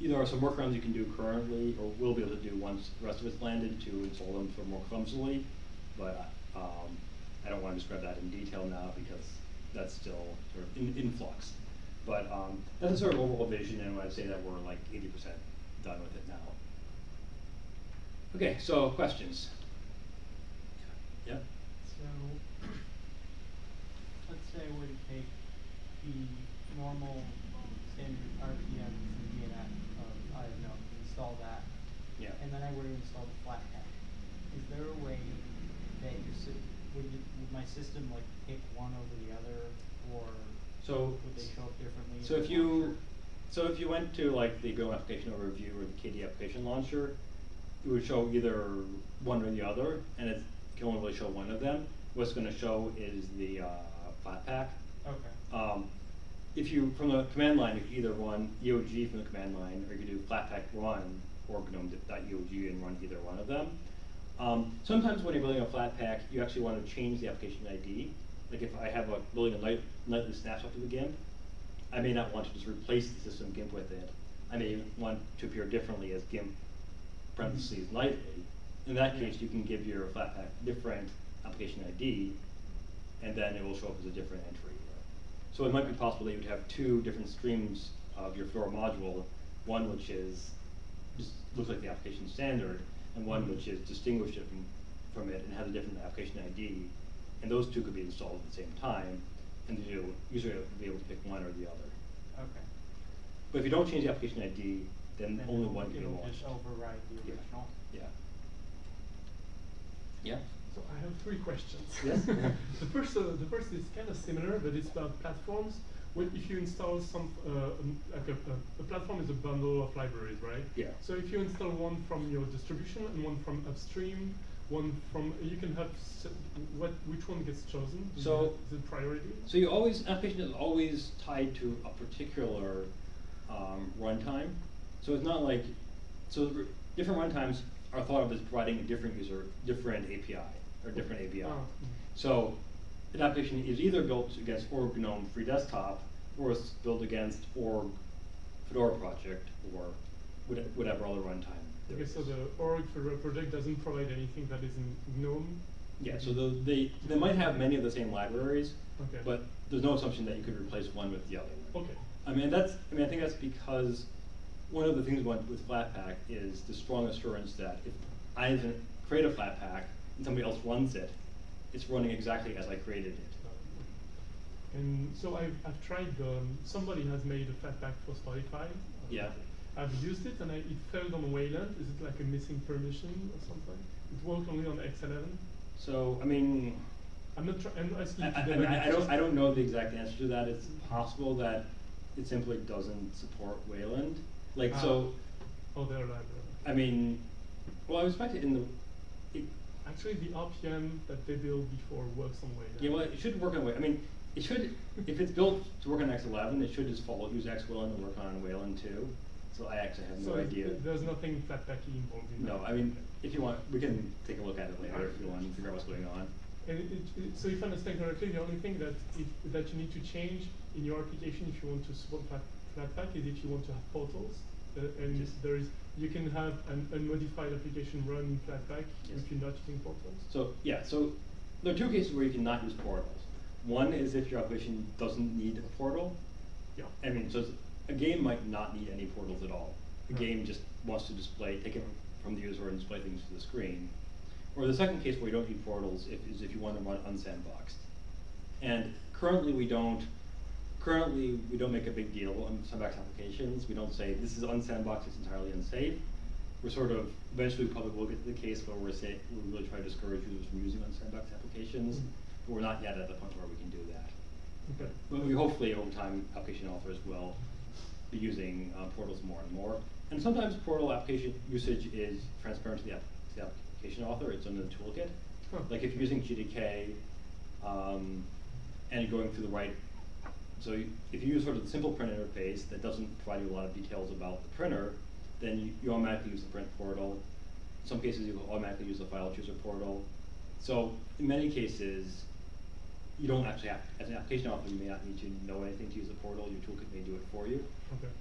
either are some workarounds you can do currently, or will be able to do once the rest of it's landed to install them sort more clumsily. But um, I don't want to describe that in detail now because that's still sort of in, in flux. But um, that's a sort of overall vision, and I'd say that we're like 80% done with it now. Okay, so questions? Yeah? So, let's say I were to take the normal standard RPM from DNF of, I don't know, install that. Yeah. And then I were to install the Flatpak. Is there a way that your sy- would you, would my system like pick one over the other, or So- would they show up differently? So if you, launcher? so if you went to like the Go application overview or the KDE application launcher, it would show either one or the other, and it can only really show one of them. What's gonna show is the, uh, Flatpak. Okay. Um, if you, from the command line, you could either run EOG from the command line, or you could do flatpak run or gnome.eog and run either one of them. Um, sometimes when you're building a flatpak, you actually want to change the application ID. Like if I have a building a night, nightly snapshot of the GIMP, I may not want to just replace the system GIMP with it. I may want to appear differently as GIMP parentheses nightly. In that case, you can give your flatpak different application ID, and then it will show up as a different entry. So it might be possible that you would have two different streams of your Fedora module, one which is, just looks like the application standard, and one which is distinguished from, from it and has a different application ID. And those two could be installed at the same time, and you usually you'll be able to pick one or the other. Okay. But if you don't change the application ID, then Then only one can be it'll just override the Yeah. original? Yeah. Yeah? So I have three questions. Yes. the first, uh, the first is kind of similar, but it's about platforms. When if you install some, uh, like a, a, a platform is a bundle of libraries, right? Yeah. So if you install one from your distribution and one from upstream, one from, you can have what, which one gets chosen? So- the priority? So you always, application is always tied to a particular um, runtime. So it's not like, so r- different runtimes are thought of as providing a different user, different API, or different API. Ah, mm. So an application is either built against Org GNOME Free Desktop, or it's built against Org Fedora Project, or whatever other runtime. Okay, so the org Fedora project doesn't provide anything that is in GNOME? Yeah, so the, they, they might have many of the same libraries, Okay. but there's no assumption that you could replace one with the other. Okay. I mean, that's, I mean, I think that's because one of the things with Flatpak is the strong assurance that if I create a Flatpak and somebody else runs it, it's running exactly as I created it. And so I've, I've tried, um, somebody has made a Flatpak for Spotify. Yeah. I've used it and I, it failed on Wayland. Is it like a missing permission or something? It worked only on X11. So, I mean, I'm not trying, I, I, I mean, I I don't, I don't know the exact answer to that. It's possible that it simply doesn't support Wayland. Like, Ah. so, Oh, their library. I mean, well, I respect it in the, it, Actually, the RPM that they built before works on Wayland. Yeah, well, it should work on Way, I mean, it should, if it's built to work on X eleven, it should just follow, use X Wayland and work on Wayland too. So I actually have So no idea. there's nothing Flatpaky involved in that. No, I mean, if you want, we can take a look at it later if you want, to figure out what's going on. And it, it, so if I understand correctly, the only thing that if, that you need to change in your application if you want to support Flat, Flatpak is if you want to have portals. Uh, and Just- there is, you can have an unmodified application run in Flatpak Yes. if you're not using portals. So, yeah, so there are two cases where you cannot use portals. One is if your application doesn't need a portal. Yeah. I mean, so a game might not need any portals at all. The Right. game just wants to display, take it from the user and display things to the screen. Or the second case where you don't need portals if, is if you want to run unsandboxed. And currently we don't, currently we don't make a big deal on sandbox applications. We don't say this is unsandboxed, it's entirely unsafe. We're sort of, eventually we probably will get to the case where we're say, we really try to discourage users from using unsandboxed applications. But we're not yet at the point where we can do that. Okay. But we hopefully over time, application authors will be using uh, portals more and more. And sometimes portal application usage is transparent to the, app- to the application author, it's in the toolkit. Huh. Like if you're using GDK, um, and you're going through the right, so you, if you use sort of the simple print interface that doesn't provide you a lot of details about the printer, then you, you automatically use the print portal. In some cases, you automatically use the file chooser portal. So in many cases, you don't actually have, as an application author, you may not need to know anything to use the portal, your toolkit may do it for you. Okay.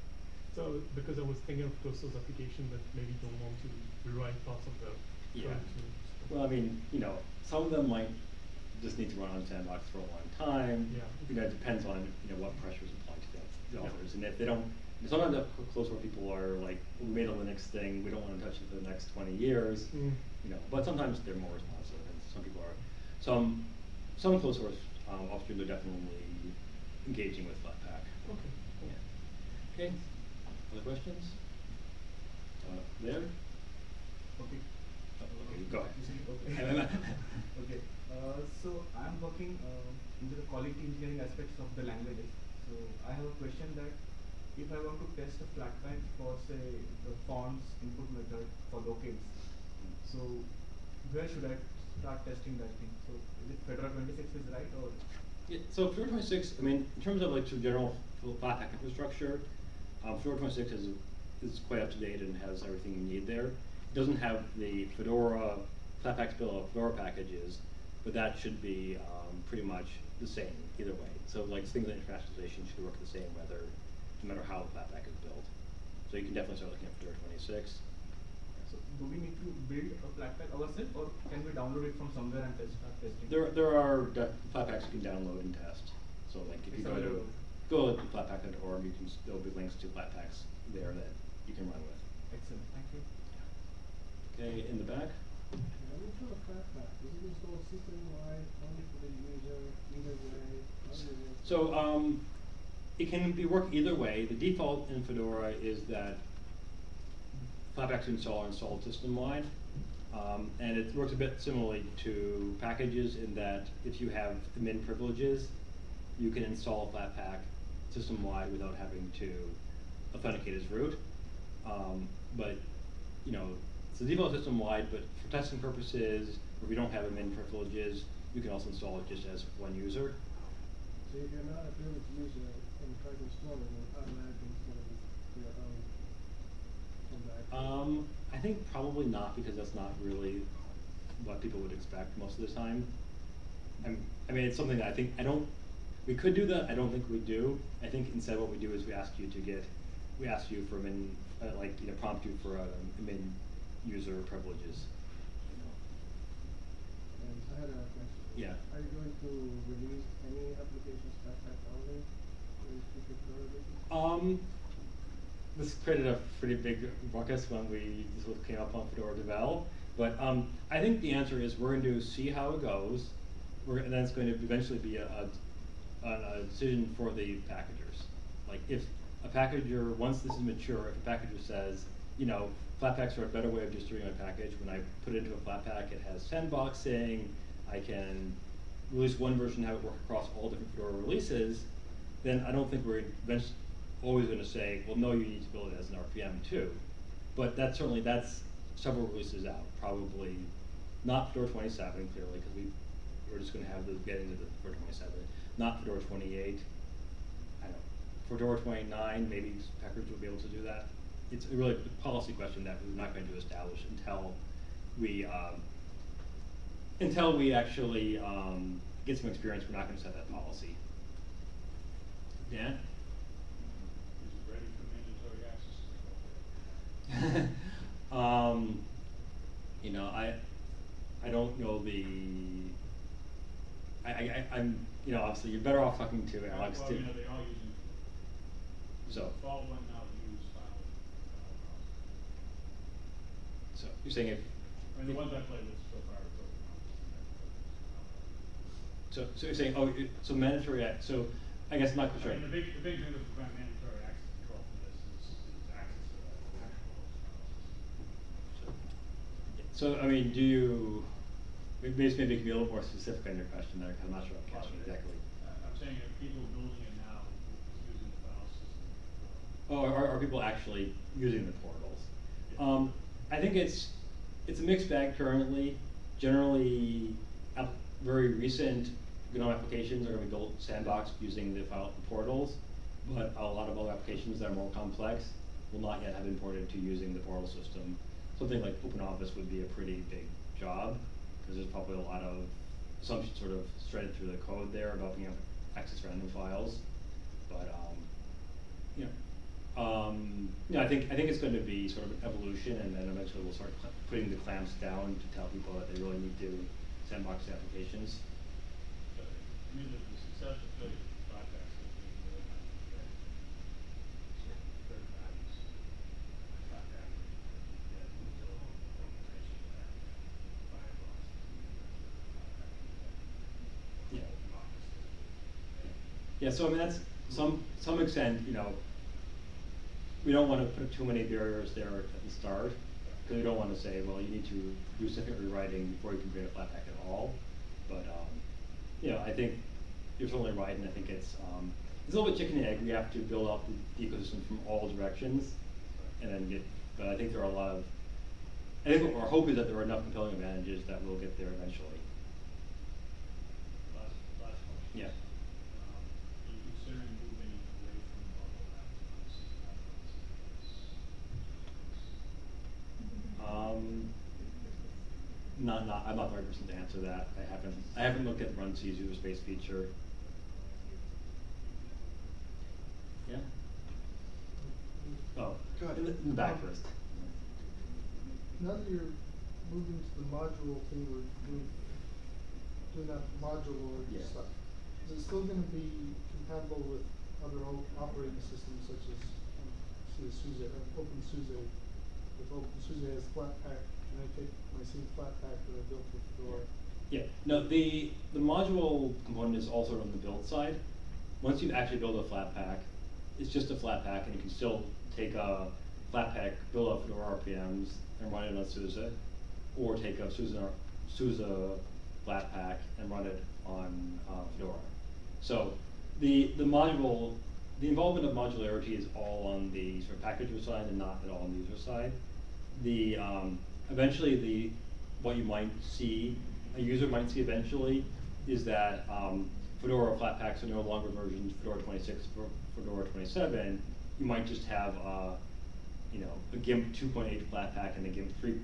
So because I was thinking of those those applications that maybe don't want to rewrite parts of the Yeah. Well, I mean, you know, some of them might just need to run on sandbox for a long time. Yeah. You know, it depends on, you know, what pressures apply to the, the Yeah. authors, and if they don't, sometimes the cl- close where people are like, we made a Linux thing, we don't wanna touch it for the next twenty years. Mm. You know, but sometimes they're more responsive, and some people are, some, some close source, um, officers are definitely engaging with Flatpak. Okay. cool. Yeah. Okay, other questions? Uh, there? Okay. Oh, Okay, go ahead. Okay, so I'm working, uh, into the quality engineering aspects of the languages. So I have a question that if I want to test a Flatpak for say the fonts input method for locales, so where should I start testing that thing? So is it Fedora twenty-six is right or? Yeah, so Fedora twenty-six, I mean, in terms of like of general Flatpak infrastructure, um, Fedora twenty-six is, is quite up to date and has everything you need there. It doesn't have the Fedora, Flatpak bill of Fedora packages, but that should be, um, pretty much the same either way. So like things like internationalization should work the same whether, no matter how Flatpak is built. So you can definitely start looking at Fedora twenty-six. So do we need to build a Flatpak ourselves or can we download it from somewhere and test, start testing? There, there are de- Flatpaks you can download and test. So like if you It's go to, go to flatpak.org, you can, there'll be links to Flatpaks there that you can run with. Excellent, thank you. Okay, in the back? So, um, it can be work either way. The default in Fedora is that Flatpaks install are installed system-wide. Um, and it works a bit similarly to packages in that if you have admin privileges, you can install Flatpak system-wide without having to authenticate as root. Um, but, you know, it's the default system-wide, but for testing purposes, if you don't have admin privileges, you can also install it just as one user. So if you're not a privileged user and try to install it, it will automatically install your own? Um, I think probably not, because that's not really what people would expect most of the time. I'm, I mean, it's something that I think, I don't, we could do that, I don't think we do. I think instead what we do is we ask you to get, we ask you for min, uh, like, you know, prompt you for, um, min user privileges. I had a question. Yeah. Are you going to release any applications back back only? to restrict the? Um, this created a pretty big ruckus when we, this was came up on Fedora Devel. But, um, I think the answer is we're going to see how it goes. We're, and then it's going to eventually be a, a, a decision for the packagers. Like if a packager, once this is mature, if a packager says, you know, Flatpaks are a better way of distributing my package, when I put it into a Flatpak, it has sandboxing, I can release one version, and have it work across all different Fedora releases, then I don't think we're always gonna say, well, no, you need to build it as an RPM too. But that's certainly, that's several releases out, probably not Fedora twenty-seven clearly, cause we, we're just gonna have those get into the Fedora twenty-seven, not Fedora twenty-eight. I don't, Fedora twenty-nine, maybe Packers will be able to do that. It's a really a policy question that we're not going to establish until we, um, until we actually, um, get some experience, we're not gonna set that policy. Dan? Is it ready for mandatory access control? um, you know, I, I don't know the, I, I, I- I'm, you know, obviously, you're better off talking to Alex Well, too. you know, they are using. So- Fall one now use file, file So, you're saying if. I mean, the ones I played with so far are totally not. so, so you're saying, oh, it- so mandatory, act- so, I guess my I question. mean, the big, the big thing to prevent mandatory access control from this is, is access to that actual host. So, I mean, do you, maybe, maybe it can be a little more specific on your question there, 'cause I'm not sure I'm catching exactly. Uh, I'm saying if people building it now, using the file system. Oh, are, are people actually using the portals? Um, I think it's, it's a mixed bag currently. Generally, very recent GNOME applications are gonna be built sandbox using the file portals. But a lot of other applications that are more complex will not yet have been ported to using the portal system. Something like OpenOffice would be a pretty big job, cause there's probably a lot of assumptions sort of threaded through the code there about being able to access random files. But, um, you know, um, you know, I think, I think it's going to be sort of an evolution, and then eventually we'll start putting the clamps down to tell people that they really need to sandbox applications. But, I mean, the, the success of of Firefox has been really not great. So, third parties, get until organization that Firefox is the Yeah. Yeah, so I mean, that's, some, some extent, you know, we don't wanna put too many barriers there at the start, cause we don't wanna say, well, you need to do second rewriting before you can create a Flatpak at all. But, um, you know, I think you're totally right, and I think it's, um, it's a little bit chicken and egg, we have to build up the, the ecosystem from all directions, and then get, but I think there are a lot of, I think our hope is that there are enough compelling advantages that we'll get there eventually. Last, last question. Yeah. Um, are you considering moving away from bubblewrap Um, not, not, I'm not the right person to answer that, I haven't, I haven't looked at runc's user space feature. Yeah? Oh, Go ahead. in the, in the back first. Now that you're moving to the module thing, we're doing, doing that module Yeah. stuff, is it still gonna be compatible with other operating systems such as, um, say, SUSE, uh, OpenSUSE? If OpenSUSE has Flatpak, can I take my same Flatpak that I built with Fedora? Yeah, no, the, the module component is also on the build side. Once you've actually build a Flatpak, it's just a Flatpak, and you can still take a Flatpak, build up Fedora RPMs, and run it on SUSE, or take a SUSE, SUSE Flatpak and run it on uh, Fedora. So, the, the module, the involvement of modularity is all on the sort of packager side and not at all on the user side. The, um, eventually the, what you might see, a user might see eventually, is that, um, Fedora Flatpaks are no longer versions Fedora twenty-six, Fedora twenty-seven, you might just have, uh, you know, a GIMP two point eight Flatpak and a GIMP three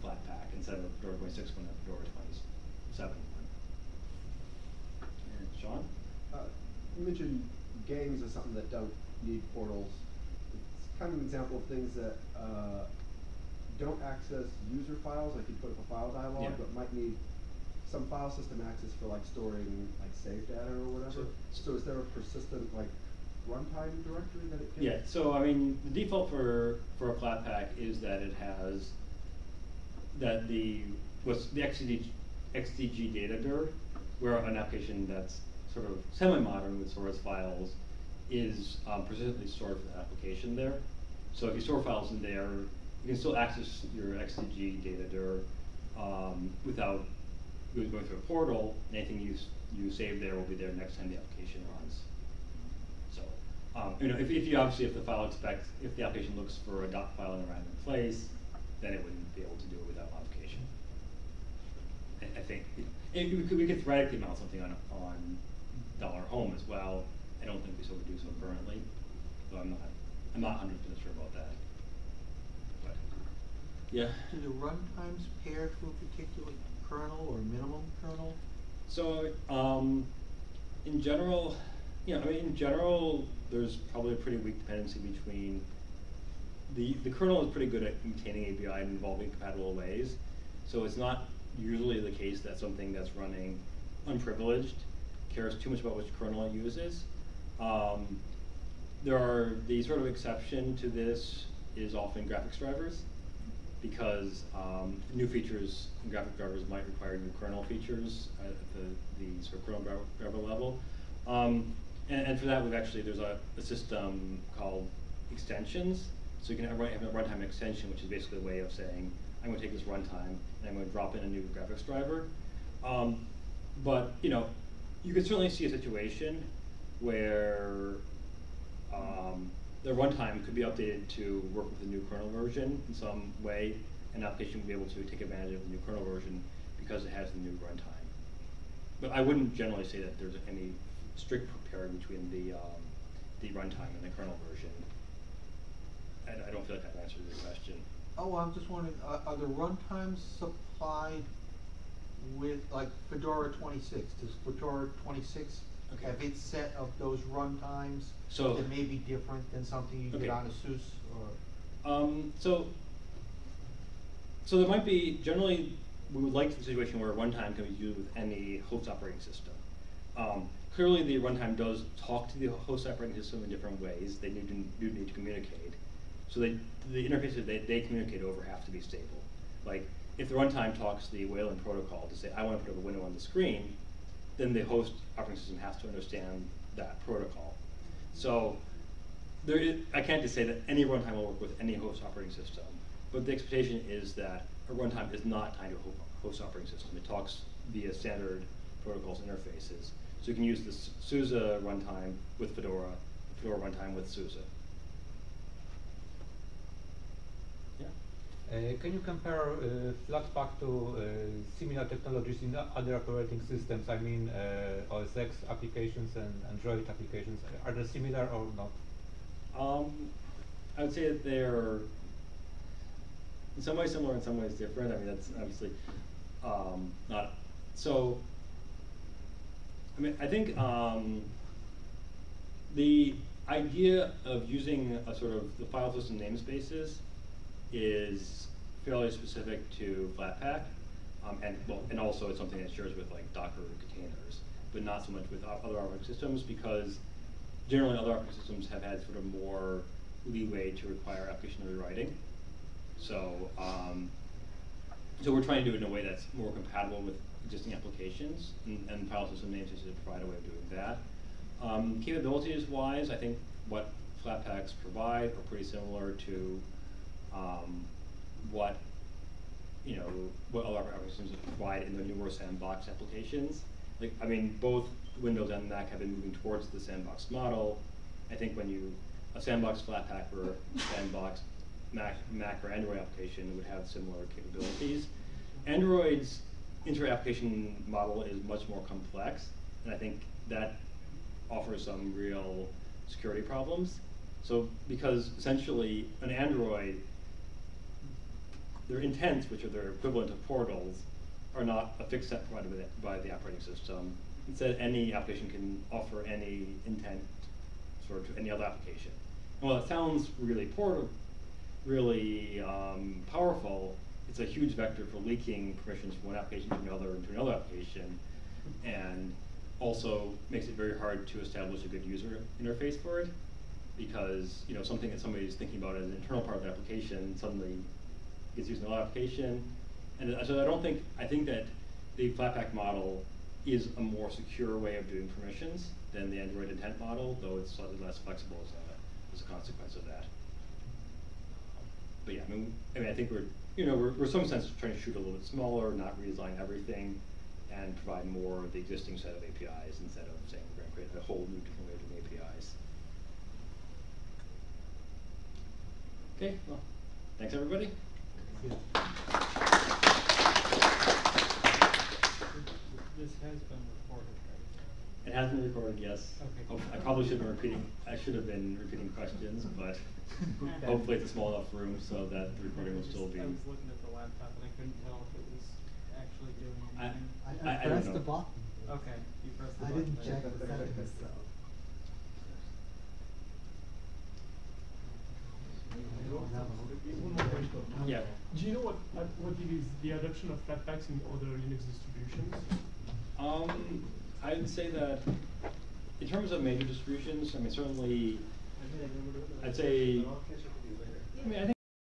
flat pack instead of a Fedora twenty-six one and Fedora twenty-seven one. And Sean? Uh, you mentioned games as something that don't need portals. It's kind of an example of things that uh, don't access user files, like you put up a file dialog, Yeah. but might need some file system access for like storing like save data or whatever. So- So is there a persistent like runtime directory that it can? Yeah, so I mean, the default for, for a Flatpak is that it has, that the, what's the XDG, XDG data dir, where an application that's sort of semi-modern with source files is um, persistently stored for the application there. So if you store files in there, you can still access your XDG data dir um, without going through a portal. Anything you, you save there will be there next time the application runs. So, um, you know, if, if you obviously, if the file expects, if the application looks for a dot file in a random place, then it wouldn't be able to do it without modification. I, I think, you know, if we could, we could theoretically mount something on, on dollar home as well. I don't think we sort of do so currently, though I'm not, I'm not hundred percent sure about that. Yeah. Do the runtimes pair to a particular kernel or minimum kernel? So, um, in general, you know, I mean, in general, there's probably a pretty weak dependency between the, the kernel is pretty good at maintaining API and involving compatible ways. So it's not usually the case that something that's running unprivileged cares too much about which kernel it uses. Um, there are, the sort of exception to this is often graphics drivers because um, new features in graphic drivers might require new kernel features at the, the sort of kernel driver, level. Um, and, and for that, we've actually, there's a, a system called extensions. So you can have, have a runtime extension, which is basically a way of saying, I'm gonna take this runtime and I'm gonna drop in a new graphics driver. Um, but, you know, you could certainly see a situation where the runtime could be updated to work with the new kernel version in some way. An application would be able to take advantage of the new kernel version because it has the new runtime. But I wouldn't generally say that there's any strict pairing between the, um, the runtime and the kernel version. I, I don't feel like I've answered your question. Oh, I'm just wondering, are, are the runtimes supplied with, like Fedora twenty-six? Does Fedora twenty-six Okay. have its set of those runtimes So- that may be different than something you Okay. get on ASUS or? Um, so, so there might be, generally, we would like the situation where runtime can be used with any host operating system. Um, clearly, the runtime does talk to the host operating system in different ways. They need to, do need to communicate. So they, the interfaces they, they communicate over have to be stable. Like, if the runtime talks the Wayland protocol to say, I want to put up a window on the screen, then the host operating system has to understand that protocol. So there is, I can't just say that any runtime will work with any host operating system, but the expectation is that a runtime is not tied to a host operating system. It talks via standard protocols interfaces. So you can use the SUSE runtime with Fedora, the Fedora runtime with SUSE. Yeah. Uh, can you compare uh, Flatpak to uh, similar technologies in other operating systems? I mean, uh, OS X applications and Android applications. Are they similar or not? Um, I would say that they're in some ways similar, in some ways different. I mean, that's obviously um, not so. I mean, I think um, the idea of using a sort of the file system namespaces is fairly specific to Flatpak, um, and well, and also it's something that shares with like Docker containers, but not so much with other operating systems because generally other operating systems have had sort of more leeway to require application rewriting. So, um, so we're trying to do it in a way that's more compatible with existing applications, and, and file system namespaces provide a way of doing that. Um, capabilities wise, I think what Flatpaks provide are pretty similar to um, what you know what other operating systems provide in the newer sandbox applications. Like, I mean, both Windows and Mac have been moving towards the sandbox model. I think when you a sandbox Flatpak or sandbox Mac, Mac or Android application would have similar capabilities. Android's inter-application model is much more complex, and I think that offers some real security problems. So, because essentially, an Android, their intents, which are their equivalent of portals, are not a fixed set provided by the, by the operating system. Instead, any application can offer any intent sort of to any other application. And while it sounds really portable, really um, powerful, it's a huge vector for leaking permissions from one application to another and to another application, and also makes it very hard to establish a good user interface for it, because you know something that somebody is thinking about as an internal part of the application suddenly gets used in another application, and so I don't think I think that the Flatpak model is a more secure way of doing permissions than the Android intent model, though it's slightly less flexible as a, as a consequence of that. But yeah, I mean, I mean, I think we're, you know, we're, we're in some sense trying to shoot a little bit smaller, not redesign everything, and provide more of the existing set of APIs instead of saying we're going to create a whole new different way of doing APIs. Okay, well, thanks everybody. This has been recorded, right? It has been recorded, yes. Okay. I probably should have been repeating, I should have been repeating questions, but hopefully it's a small enough room so that the recording will still be. I was looking at the laptop and I couldn't tell if it was actually doing anything. I, I- I I pressed the button. Okay, you pressed the I button. didn't check the settings, so. One more question. Yeah. Do you know what, uh, what it is, the adoption of Flatpaks in other Linux distributions? Um, I would say that in terms of major distributions, I mean, certainly, I'd say, I mean, I think